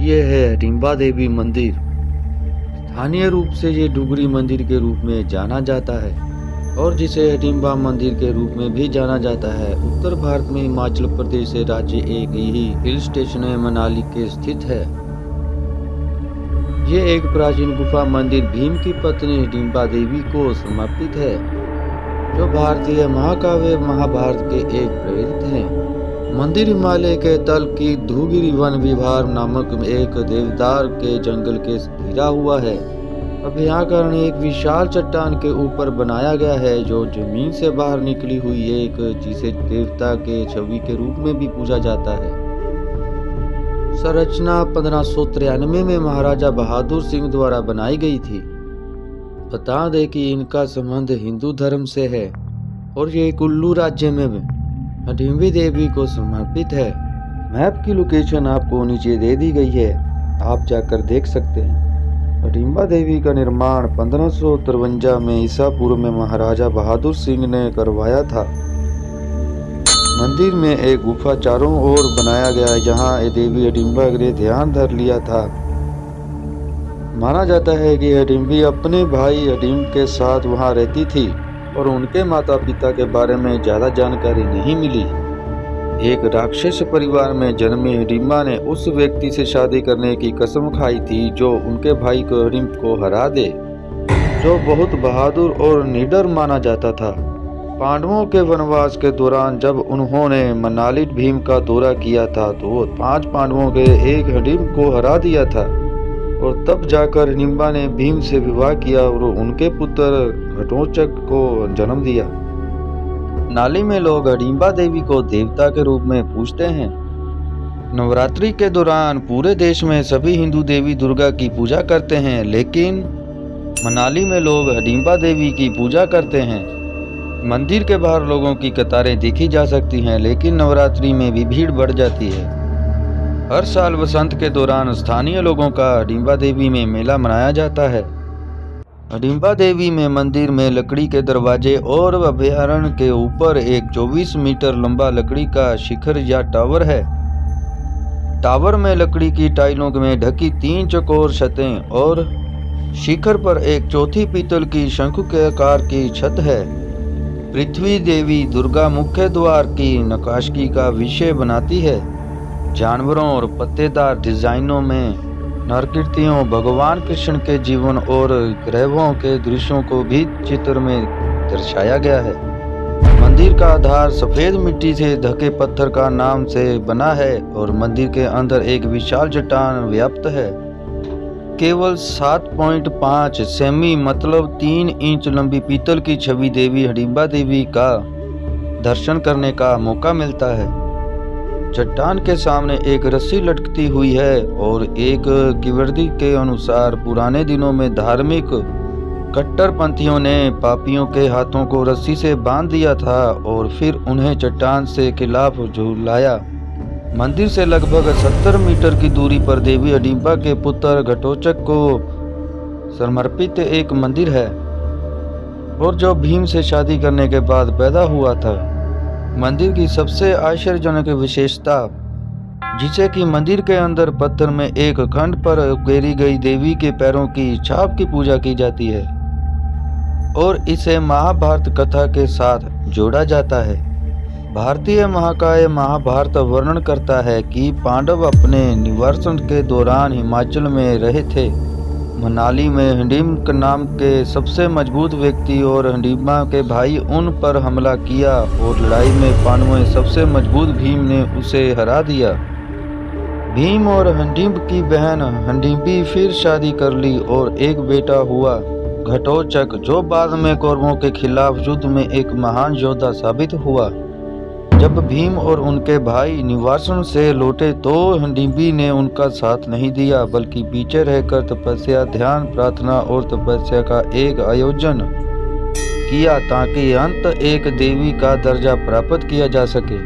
ये है हडिम्बा देवी मंदिर। स्थानीय रूप से ये डुगरी मंदिर के रूप में जाना जाता है और जिसे हडिम्बा मंदिर के रूप में भी जाना जाता है। उत्तर भारत में हिमाचल प्रदेश से राज्य एक ही हिल स्टेशन मनाली के स्थित है। ये एक प्राचीन गुफा मंदिर भीम की पत्नी हिडिम्बा देवी को समर्पित है, जो भारतीय महाकाव्य महाभारत के एक प्रेरित हैं। मंदिर हिमालय के तल की ध्रुगिरी वन विहार नामक एक देवदार के जंगल के घिरा हुआ है। अभ्याकरण एक विशाल चट्टान के ऊपर बनाया गया है, जो ज़मीन से बाहर निकली हुई एक, जिसे देवता के छवि के रूप में भी पूजा जाता है। संरचना पंद्रह में महाराजा बहादुर सिंह द्वारा बनाई गई थी। बता दें कि इनका संबंध हिंदू धर्म से है, और ये कुल्लू राज्य में हडिम्बी देवी को समर्पित है। मैप की लोकेशन आपको नीचे दे दी गई है। आप जाकर देख सकते हैं। हडिम्बा देवी का निर्माण पंद्रह में ईसा पूर्व में महाराजा बहादुर सिंह ने करवाया था। मंदिर में एक गुफा चारों ओर बनाया गया है, जहाँ देवी हडिम्बा ने ध्यान धर लिया था। माना जाता है कि हडिम्बी अपने भाई हडिम्ब के साथ वहाँ रहती थी। और उनके माता पिता के बारे में ज़्यादा जानकारी नहीं मिली। एक राक्षस परिवार में जन्मी हिडिम्बा ने उस व्यक्ति से शादी करने की कसम खाई थी जो उनके भाई को रिम्प को हरा दे, जो बहुत बहादुर और निडर माना जाता था। पांडवों के वनवास के दौरान जब उन्होंने मनाली भीम का दौरा किया था तो पाँच पांडवों के एक हिडिम्ब को हरा दिया था। और तब जाकर हिडिम्बा ने भीम से विवाह किया और उनके पुत्र घटोचक को जन्म दिया। नाली में लोग हडिम्बा देवी को देवता के रूप में पूजते हैं। नवरात्रि के दौरान पूरे देश में सभी हिंदू देवी दुर्गा की पूजा करते हैं, लेकिन मनाली में लोग हडिम्बा देवी की पूजा करते हैं। मंदिर के बाहर लोगों की कतारें देखी जा सकती हैं, लेकिन नवरात्रि में भी भीड़ बढ़ जाती है। हर साल वसंत के दौरान स्थानीय लोगों का हडिम्बा देवी में मेला मनाया जाता है। हडिम्बा देवी में मंदिर में लकड़ी के दरवाजे और अभ्यारण के ऊपर एक 24 मीटर लंबा लकड़ी का शिखर या टावर है। टावर में लकड़ी की टाइलों में ढकी तीन चकोर छतें और शिखर पर एक चौथी पीतल की शंखु के आकार की छत है। पृथ्वी देवी दुर्गा मुख्य द्वार की नकाशगी का विषय बनाती है। जानवरों और पत्तेदार डिजाइनों में नरकीर्तियों, भगवान कृष्ण के जीवन और ग्रहों के दृश्यों को भी चित्र में दर्शाया गया है। मंदिर का आधार सफ़ेद मिट्टी से ढके पत्थर का नाम से बना है और मंदिर के अंदर एक विशाल चट्टान व्याप्त है। केवल 7.5 सेमी मतलब 3 इंच लंबी पीतल की छवि देवी हडिम्बा देवी का दर्शन करने का मौका मिलता है। चट्टान के सामने एक रस्सी लटकती हुई है और एक किवर्दी के अनुसार पुराने दिनों में धार्मिक कट्टरपंथियों ने पापियों के हाथों को रस्सी से बाँध दिया था और फिर उन्हें चट्टान से खिलाफ झुलाया। मंदिर से लगभग 70 मीटर की दूरी पर देवी अडिम्बा के पुत्र घटोचक को समर्पित एक मंदिर है और जो भीम से शादी करने के बाद पैदा हुआ था। मंदिर की सबसे आश्चर्यजनक विशेषता, जिसे कि मंदिर के अंदर पत्थर में एक खंड पर उकेरी गई देवी के पैरों की छाप की पूजा की जाती है, और इसे महाभारत कथा के साथ जोड़ा जाता है। भारतीय महाकाय महाभारत वर्णन करता है कि पांडव अपने निवर्सन के दौरान हिमाचल में रहे थे। मनाली में हंडीम नाम के सबसे मज़बूत व्यक्ति और हंडीमा के भाई उन पर हमला किया और लड़ाई में पांडवों सबसे मज़बूत भीम ने उसे हरा दिया। भीम और हंडीब की बहन हंडीबी फिर शादी कर ली और एक बेटा हुआ। घटोचक, जो बाद में कौरवों के खिलाफ युद्ध में एक महान योद्धा साबित हुआ। जब भीम और उनके भाई निवासन से लौटे तो हंडीबी ने उनका साथ नहीं दिया, बल्कि पीछे रहकर तपस्या, ध्यान, प्रार्थना और तपस्या का एक आयोजन किया ताकि अंत एक देवी का दर्जा प्राप्त किया जा सके।